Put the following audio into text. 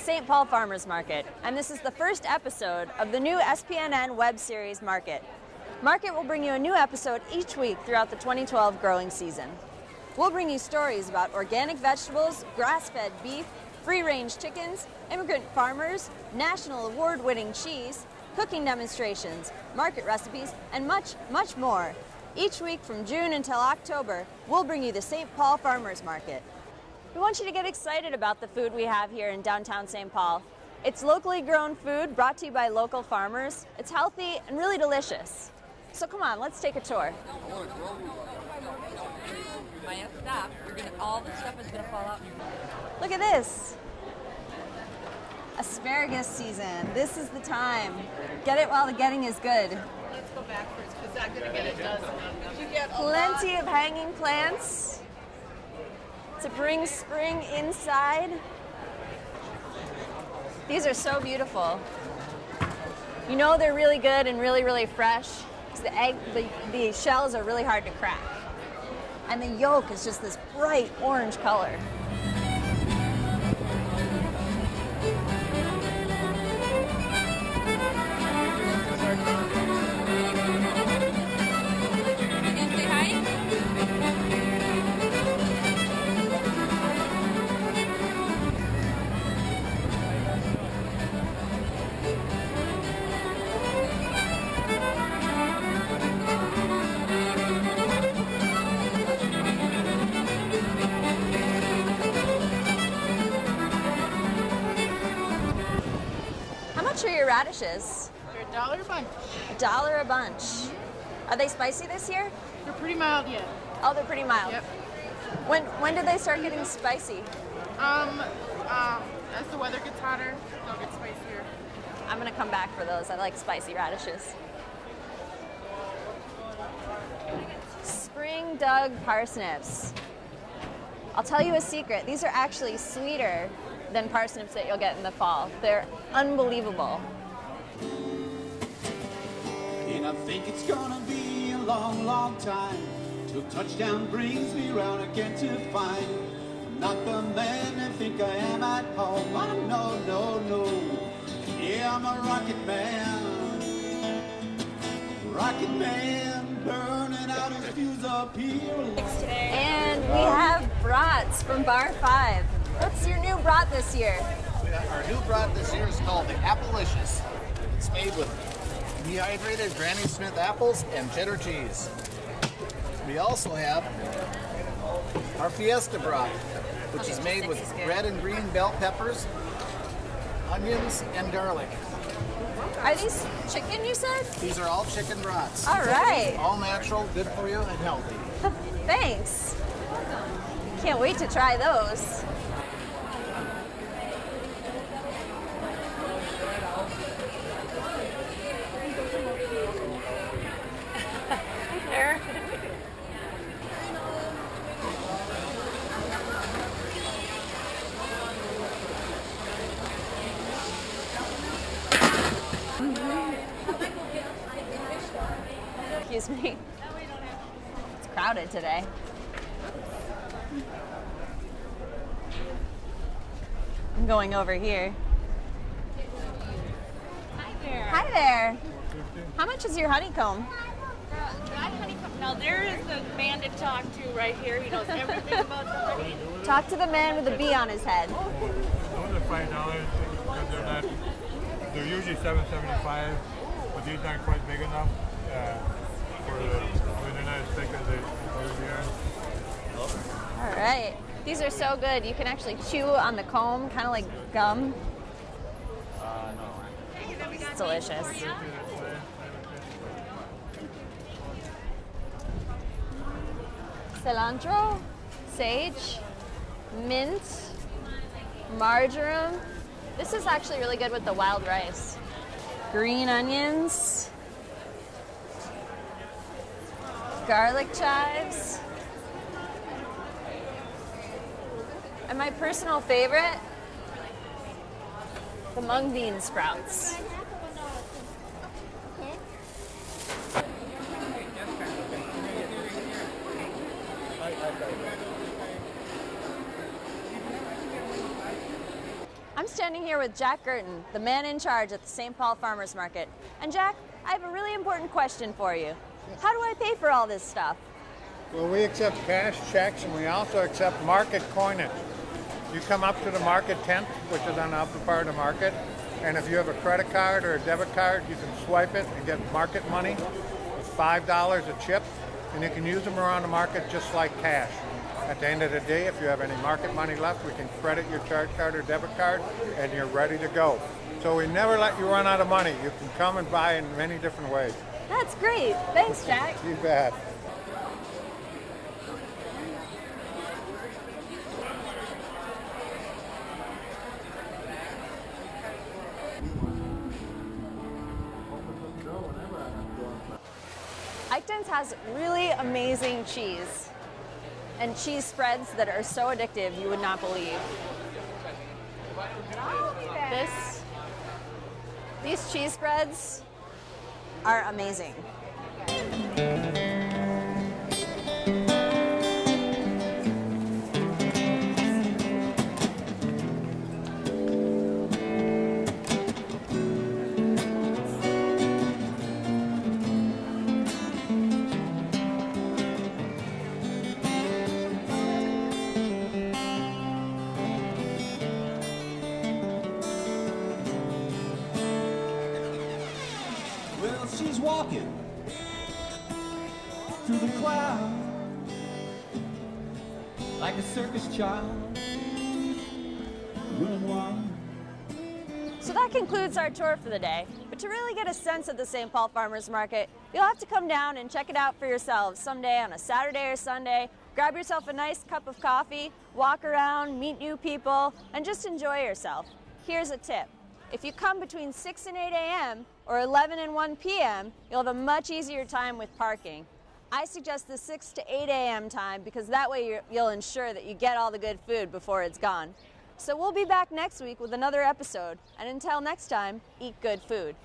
St. Paul Farmers Market, and this is the first episode of the new SPNN web series Market. Market will bring you a new episode each week throughout the 2012 growing season. We'll bring you stories about organic vegetables, grass fed beef, free range chickens, immigrant farmers, national award winning cheese, cooking demonstrations, market recipes, and much, much more. Each week from June until October, we'll bring you the St. Paul Farmers Market. We want you to get excited about the food we have here in downtown St. Paul. It's locally grown food brought to you by local farmers. It's healthy and really delicious. So come on, let's take a tour. might stop. All the stuff is gonna fall out. Look at this. Asparagus season. This is the time. Get it while the getting is good. Let's go backwards because I'm gonna get a dozen. You get Plenty of hanging plants to bring spring inside. These are so beautiful. You know they're really good and really, really fresh. 'cause The egg, the, the shells are really hard to crack. And the yolk is just this bright orange color. Radishes? They're a dollar a bunch. A dollar a bunch. Are they spicy this year? They're pretty mild yet. Oh, they're pretty mild. Yep. When when did they start getting spicy? Um, um, as the weather gets hotter, they'll get spicier. I'm gonna come back for those. I like spicy radishes. Spring dug parsnips. I'll tell you a secret. These are actually sweeter than parsnips that you'll get in the fall. They're unbelievable. And I think it's gonna be a long, long time till touchdown brings me round again to find I'm not the man I think I am at home. Oh, no, no, no. Yeah, I'm a rocket man. Rocket man, burning out his fuse up here. And we have brats from Bar 5. What's your new brat this year? Our new brat this year is called the Applelicious. It's made with dehydrated Granny Smith apples and cheddar cheese. We also have our Fiesta broth, which is made with red and green bell peppers, onions, and garlic. Are these chicken, you said? These are all chicken brats. All right. All natural, good for you, and healthy. Thanks. Can't wait to try those. Excuse me. It's crowded today. I'm going over here. Hi there. Hi there. How much is your honeycomb? Now there is the man to talk to right here. He knows everything about the honey. Talk to the man with a bee on his head. Those are five dollars because they're not. They're usually seven seventy-five, but these aren't quite big enough uh, All right. These are so good. You can actually chew on the comb, kind of like gum. No, It's delicious. Cilantro, sage, mint, marjoram. This is actually really good with the wild rice. Green onions, garlic chives. And my personal favorite, the mung bean sprouts. I'm standing here with Jack Gerten, the man in charge at the St. Paul Farmers Market. And Jack, I have a really important question for you. How do I pay for all this stuff? Well, we accept cash checks and we also accept market coinage. You come up to the market tent, which is on the upper part of the market, and if you have a credit card or a debit card, you can swipe it and get market money. It's $5 a chip, and you can use them around the market just like cash. At the end of the day, if you have any market money left, we can credit your charge card or debit card, and you're ready to go. So we never let you run out of money. You can come and buy in many different ways. That's great. Thanks, Jack. You bet. Eichten's has really amazing cheese and cheese spreads that are so addictive you would not believe. This, these cheese spreads are amazing. She's walking through the clouds like a circus child. So that concludes our tour for the day. But to really get a sense of the St. Paul Farmers Market, you'll have to come down and check it out for yourselves someday on a Saturday or Sunday. Grab yourself a nice cup of coffee, walk around, meet new people, and just enjoy yourself. Here's a tip. If you come between 6 and 8 a.m. or 11 and 1 p.m., you'll have a much easier time with parking. I suggest the 6 to 8 a.m. time because that way you'll ensure that you get all the good food before it's gone. So we'll be back next week with another episode. And until next time, eat good food.